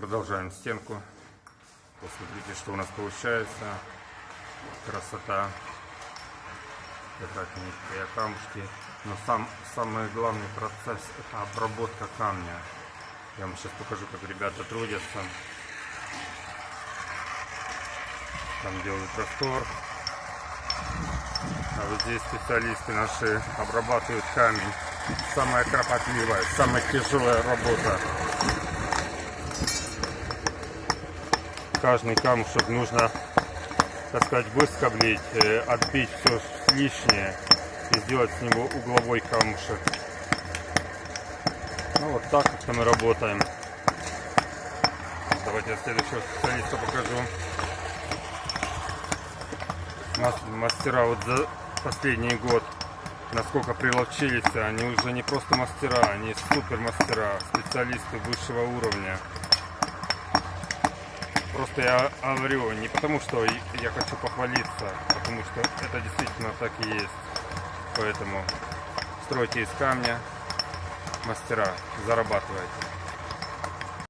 Продолжаем стенку. Посмотрите, что у нас получается. Красота. Это низкие камушки. Но сам, самый главный процесс это обработка камня. Я вам сейчас покажу, как ребята трудятся. Там делают раствор. А вот здесь специалисты наши обрабатывают камень. Самая кропотливая, самая тяжелая работа. Каждый камушек нужно, так сказать, выскоблить, э, отбить все лишнее и сделать с него угловой камушек. Ну вот так как мы работаем. Давайте я следующего специалиста покажу. Нас мастера вот за последний год насколько приловчились, они уже не просто мастера, они супер мастера, специалисты высшего уровня. Просто я говорю не потому, что я хочу похвалиться, а потому что это действительно так и есть. Поэтому стройте из камня, мастера, зарабатывайте.